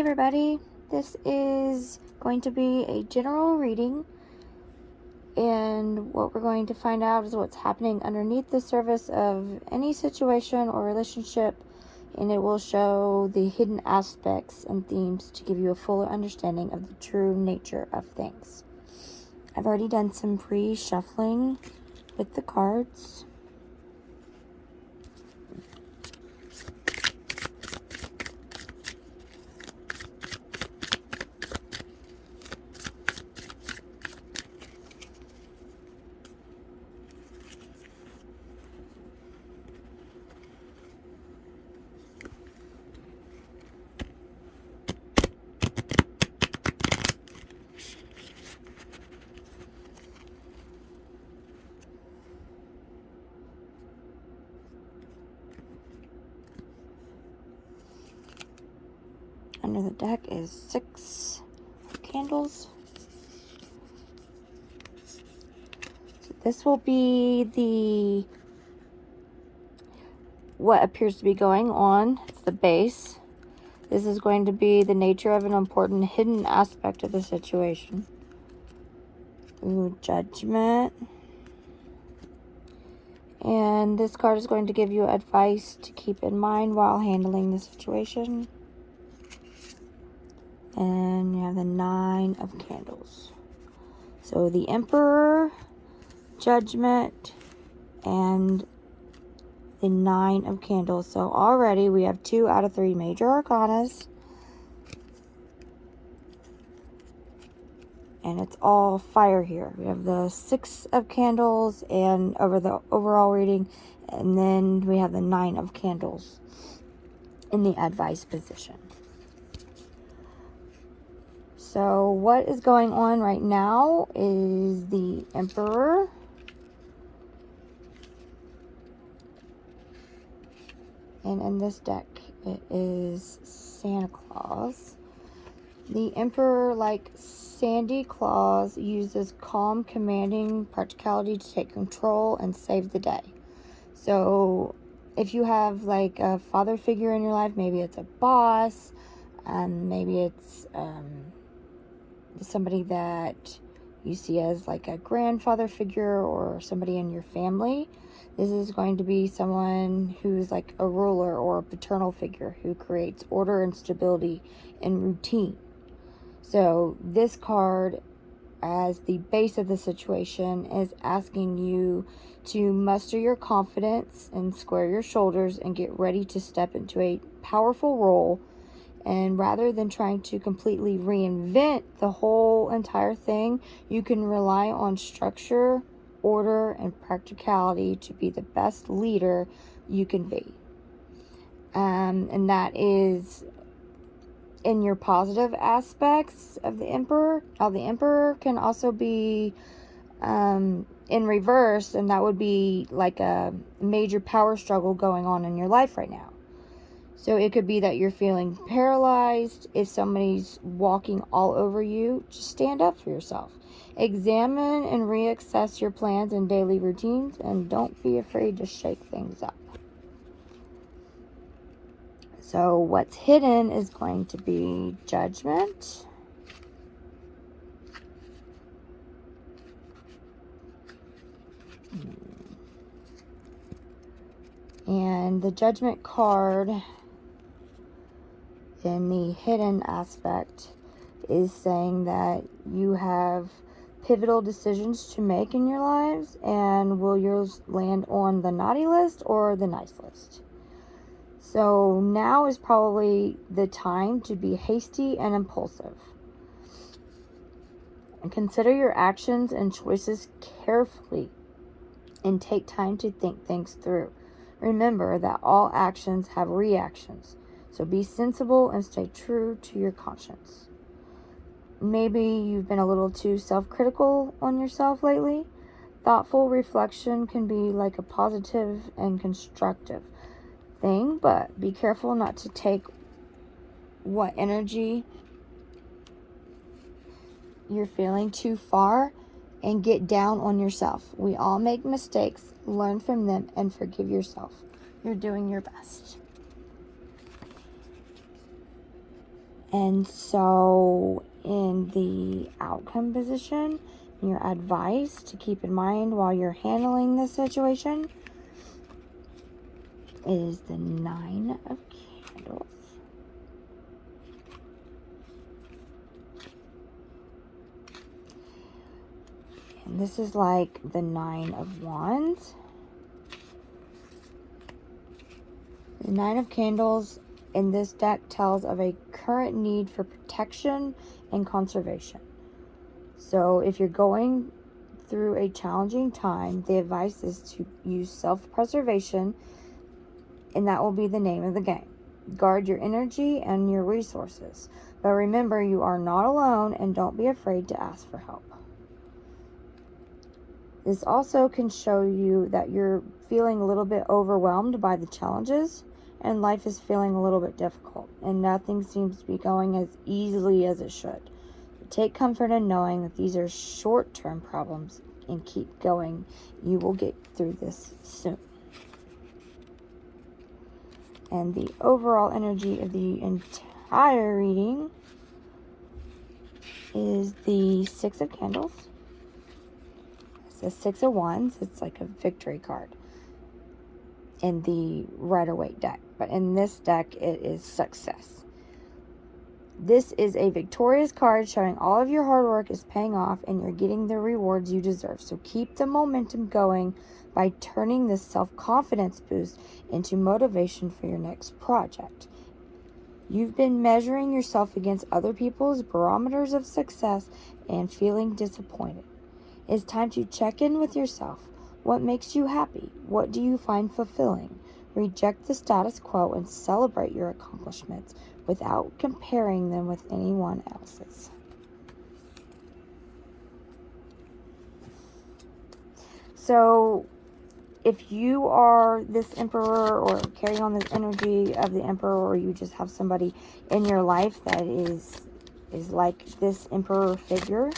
everybody, this is going to be a general reading and what we're going to find out is what's happening underneath the surface of any situation or relationship and it will show the hidden aspects and themes to give you a fuller understanding of the true nature of things. I've already done some pre-shuffling with the cards. The deck is six candles. So this will be the what appears to be going on. It's the base. This is going to be the nature of an important hidden aspect of the situation. Ooh, judgment. And this card is going to give you advice to keep in mind while handling the situation. And you have the Nine of Candles. So the Emperor, Judgment, and the Nine of Candles. So already we have two out of three major arcanas. And it's all fire here. We have the Six of Candles and over the overall reading. And then we have the Nine of Candles in the advice position. So what is going on right now is the Emperor. And in this deck, it is Santa Claus. The Emperor, like Sandy Claus, uses calm, commanding practicality to take control and save the day. So if you have like a father figure in your life, maybe it's a boss, and maybe it's... Um, somebody that you see as like a grandfather figure or somebody in your family. This is going to be someone who's like a ruler or a paternal figure who creates order and stability and routine. So this card as the base of the situation is asking you to muster your confidence and square your shoulders and get ready to step into a powerful role and rather than trying to completely reinvent the whole entire thing, you can rely on structure, order, and practicality to be the best leader you can be. Um, and that is in your positive aspects of the Emperor. Now, the Emperor can also be um, in reverse, and that would be like a major power struggle going on in your life right now. So it could be that you're feeling paralyzed. If somebody's walking all over you, just stand up for yourself. Examine and reassess your plans and daily routines and don't be afraid to shake things up. So what's hidden is going to be judgment. And the judgment card in the hidden aspect is saying that you have pivotal decisions to make in your lives and will yours land on the naughty list or the nice list. So now is probably the time to be hasty and impulsive. And consider your actions and choices carefully and take time to think things through. Remember that all actions have reactions. So be sensible and stay true to your conscience. Maybe you've been a little too self-critical on yourself lately. Thoughtful reflection can be like a positive and constructive thing, but be careful not to take what energy you're feeling too far and get down on yourself. We all make mistakes. Learn from them and forgive yourself. You're doing your best. And so, in the outcome position, your advice to keep in mind while you're handling this situation is the Nine of Candles. And this is like the Nine of Wands. The Nine of Candles in this deck tells of a current need for protection and conservation. So if you're going through a challenging time, the advice is to use self preservation, and that will be the name of the game. Guard your energy and your resources. But remember, you are not alone and don't be afraid to ask for help. This also can show you that you're feeling a little bit overwhelmed by the challenges and life is feeling a little bit difficult and nothing seems to be going as easily as it should. Take comfort in knowing that these are short term problems and keep going. You will get through this soon. And the overall energy of the entire reading is the Six of Candles. It's the Six of Wands. It's like a victory card in the Rider Waite deck but in this deck, it is success. This is a victorious card showing all of your hard work is paying off and you're getting the rewards you deserve. So keep the momentum going by turning this self confidence boost into motivation for your next project. You've been measuring yourself against other people's barometers of success and feeling disappointed. It's time to check in with yourself. What makes you happy? What do you find fulfilling? Reject the status quo and celebrate your accomplishments without comparing them with anyone else's. So, if you are this emperor or carry on this energy of the emperor or you just have somebody in your life that is is like this emperor figure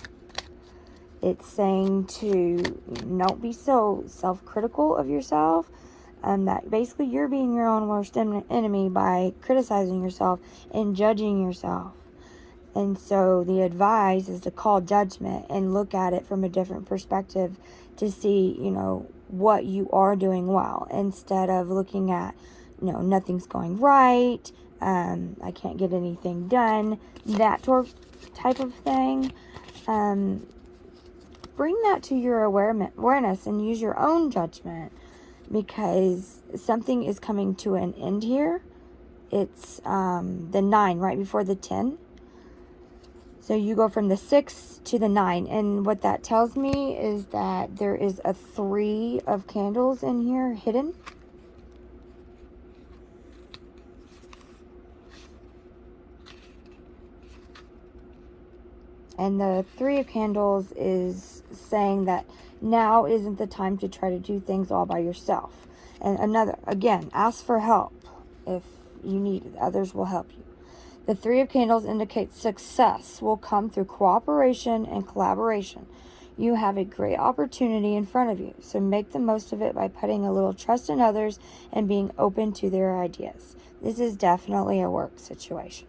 it's saying to not be so self-critical of yourself um, that basically you're being your own worst enemy by criticizing yourself and judging yourself. And so the advice is to call judgment and look at it from a different perspective to see, you know, what you are doing well instead of looking at, you know, nothing's going right, um, I can't get anything done, that type of thing. Um, bring that to your awareness and use your own judgment because something is coming to an end here. It's um, the 9 right before the 10. So you go from the 6 to the 9. And what that tells me is that there is a 3 of candles in here hidden. And the Three of Candles is saying that now isn't the time to try to do things all by yourself. And another, again, ask for help if you need it. Others will help you. The Three of Candles indicates success will come through cooperation and collaboration. You have a great opportunity in front of you, so make the most of it by putting a little trust in others and being open to their ideas. This is definitely a work situation.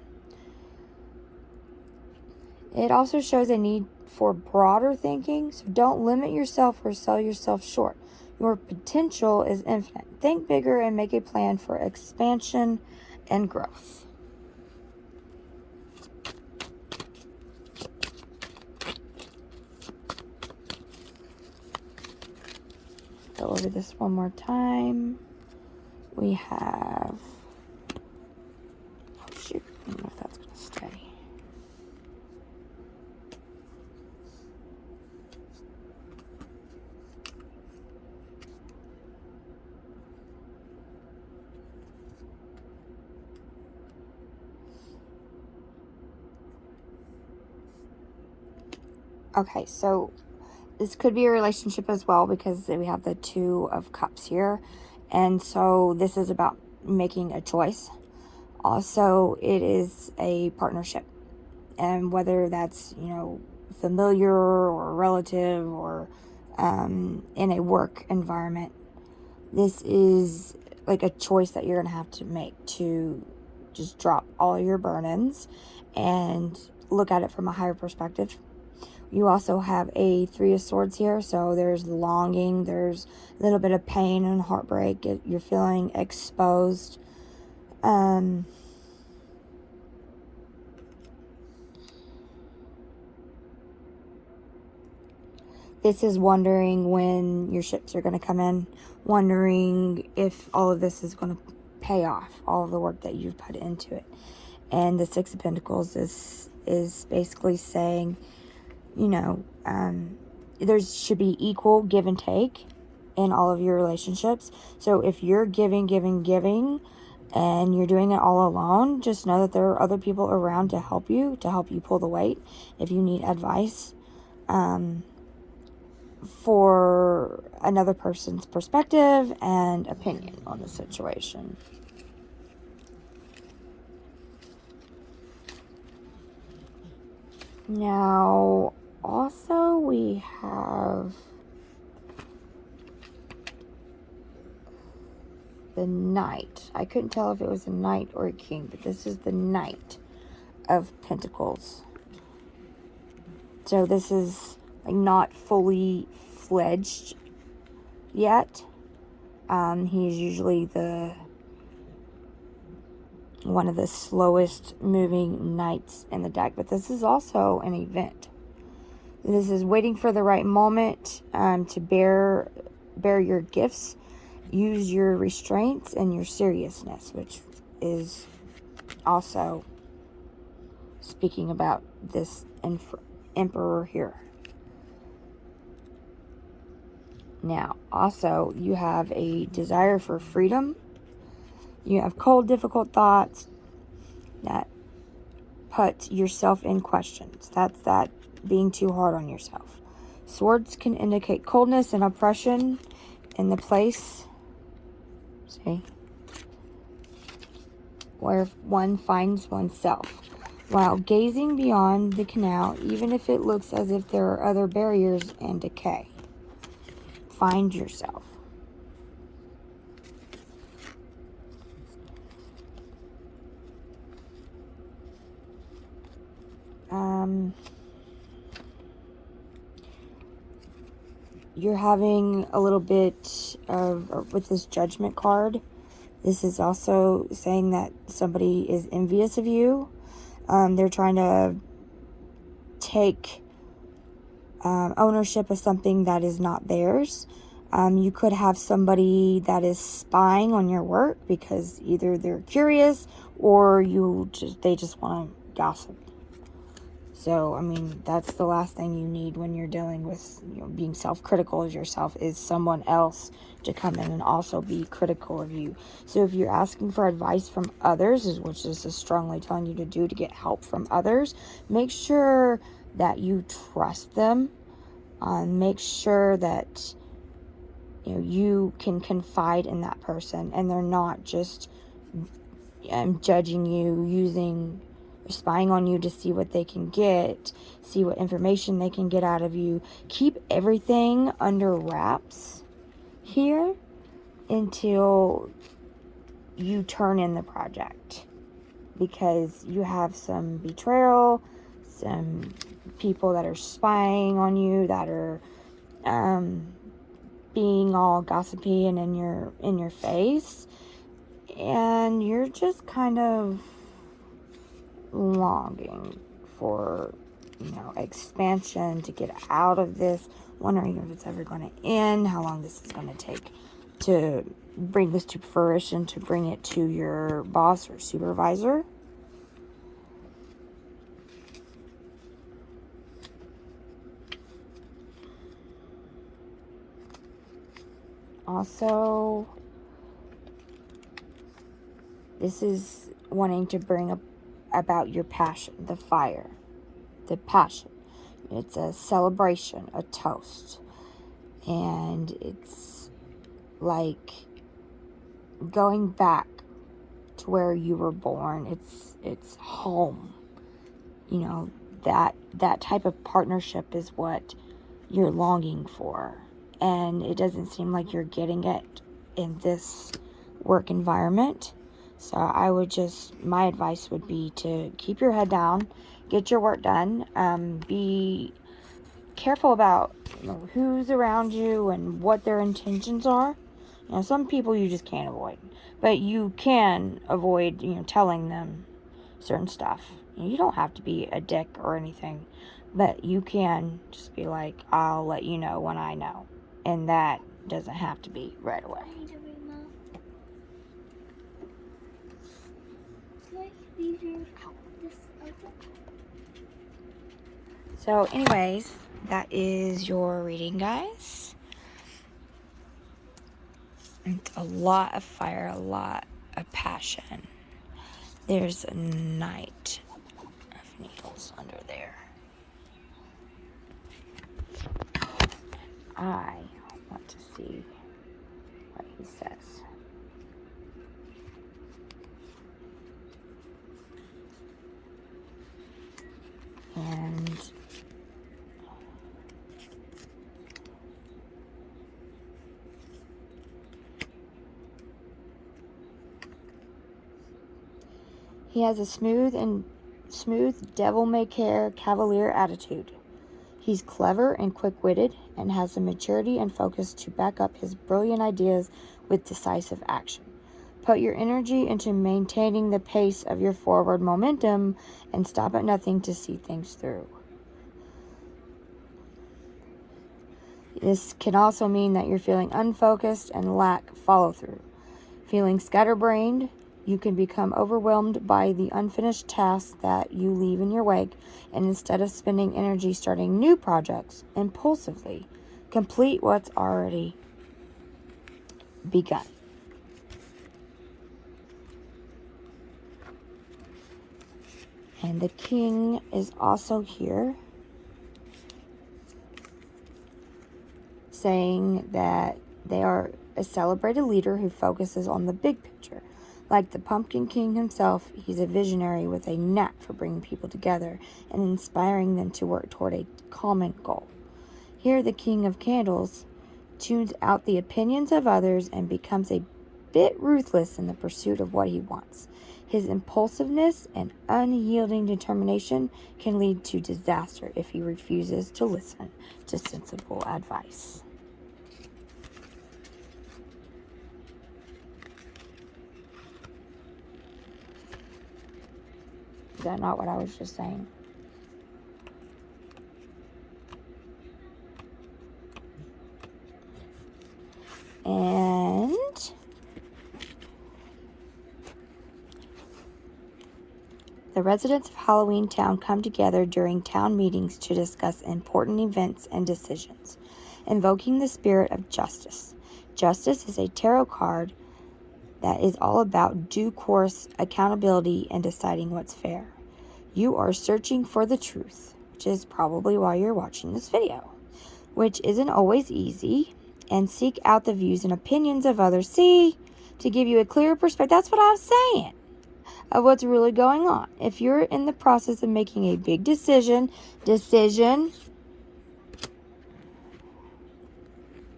It also shows a need for broader thinking, so don't limit yourself or sell yourself short. Your potential is infinite. Think bigger and make a plan for expansion and growth. Go over this one more time. We have, oh shoot, I don't know if that's going to stay. Okay, so this could be a relationship as well because we have the two of cups here. And so this is about making a choice. Also, it is a partnership. And whether that's, you know, familiar or relative or um, in a work environment, this is like a choice that you're going to have to make to just drop all your burdens and look at it from a higher perspective. You also have a Three of Swords here, so there's longing, there's a little bit of pain and heartbreak. You're feeling exposed. Um, this is wondering when your ships are going to come in, wondering if all of this is going to pay off, all of the work that you've put into it. And the Six of Pentacles is is basically saying, you know, um, there should be equal give and take in all of your relationships. So if you're giving, giving, giving, and you're doing it all alone, just know that there are other people around to help you, to help you pull the weight if you need advice. Um, for another person's perspective and opinion on the situation. Now, also, we have the knight. I couldn't tell if it was a knight or a king, but this is the knight of pentacles. So this is like not fully fledged yet. Um, he's usually the one of the slowest moving knights in the deck, but this is also an event. This is waiting for the right moment um, to bear bear your gifts, use your restraints and your seriousness, which is also speaking about this emperor here. Now, also, you have a desire for freedom. You have cold, difficult thoughts that put yourself in questions. That's that being too hard on yourself. Swords can indicate coldness and oppression in the place, see, where one finds oneself. While gazing beyond the canal, even if it looks as if there are other barriers and decay find yourself. Um, you're having a little bit of, with this judgment card, this is also saying that somebody is envious of you. Um, they're trying to take um, ownership of something that is not theirs. Um, you could have somebody that is spying on your work because either they're curious or you just they just want to gossip. So, I mean, that's the last thing you need when you're dealing with you know, being self-critical of yourself is someone else to come in and also be critical of you. So if you're asking for advice from others, which this is strongly telling you to do to get help from others, make sure that you trust them. Um, make sure that you know you can confide in that person and they're not just um, judging you using spying on you to see what they can get see what information they can get out of you. Keep everything under wraps here until you turn in the project because you have some betrayal some people that are spying on you, that are um, being all gossipy and in your in your face, and you're just kind of longing for you know expansion to get out of this, wondering if it's ever going to end, how long this is going to take to bring this to fruition, to bring it to your boss or supervisor. also this is wanting to bring up about your passion the fire the passion. It's a celebration a toast. And it's like going back to where you were born. It's it's home. You know that that type of partnership is what you're longing for. And it doesn't seem like you're getting it in this work environment. So I would just, my advice would be to keep your head down, get your work done, um, be careful about you know, who's around you and what their intentions are. You know, some people you just can't avoid, but you can avoid, you know, telling them certain stuff. You don't have to be a dick or anything, but you can just be like, I'll let you know when I know. And that doesn't have to be right away. So, anyways, that is your reading, guys. It's a lot of fire, a lot of passion. There's a knight of needles under there. I want to see what he says. And He has a smooth and smooth devil may care cavalier attitude. He's clever and quick-witted and has the maturity and focus to back up his brilliant ideas with decisive action. Put your energy into maintaining the pace of your forward momentum and stop at nothing to see things through. This can also mean that you're feeling unfocused and lack follow through. Feeling scatterbrained, you can become overwhelmed by the unfinished tasks that you leave in your wake, and instead of spending energy starting new projects impulsively, complete what's already begun. And the king is also here saying that they are a celebrated leader who focuses on the big picture like the Pumpkin King himself, he's a visionary with a knack for bringing people together and inspiring them to work toward a common goal. Here, the King of Candles tunes out the opinions of others and becomes a bit ruthless in the pursuit of what he wants. His impulsiveness and unyielding determination can lead to disaster if he refuses to listen to sensible advice. That not what I was just saying? And the residents of Halloween Town come together during town meetings to discuss important events and decisions, invoking the spirit of justice. Justice is a tarot card that is all about due course, accountability, and deciding what's fair. You are searching for the truth, which is probably why you're watching this video, which isn't always easy, and seek out the views and opinions of others. See, to give you a clearer perspective, that's what I'm saying, of what's really going on. If you're in the process of making a big decision, decision,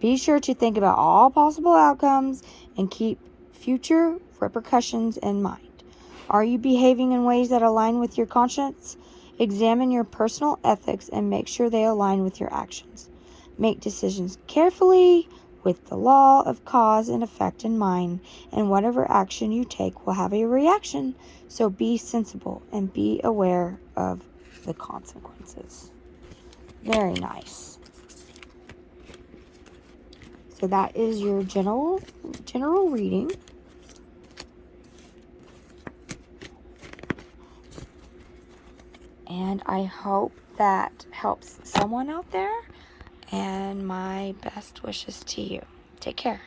be sure to think about all possible outcomes and keep future repercussions in mind. Are you behaving in ways that align with your conscience? Examine your personal ethics and make sure they align with your actions. Make decisions carefully with the law of cause and effect in mind, and whatever action you take will have a reaction. So be sensible and be aware of the consequences. Very nice. So that is your general general reading. And I hope that helps someone out there. And my best wishes to you. Take care.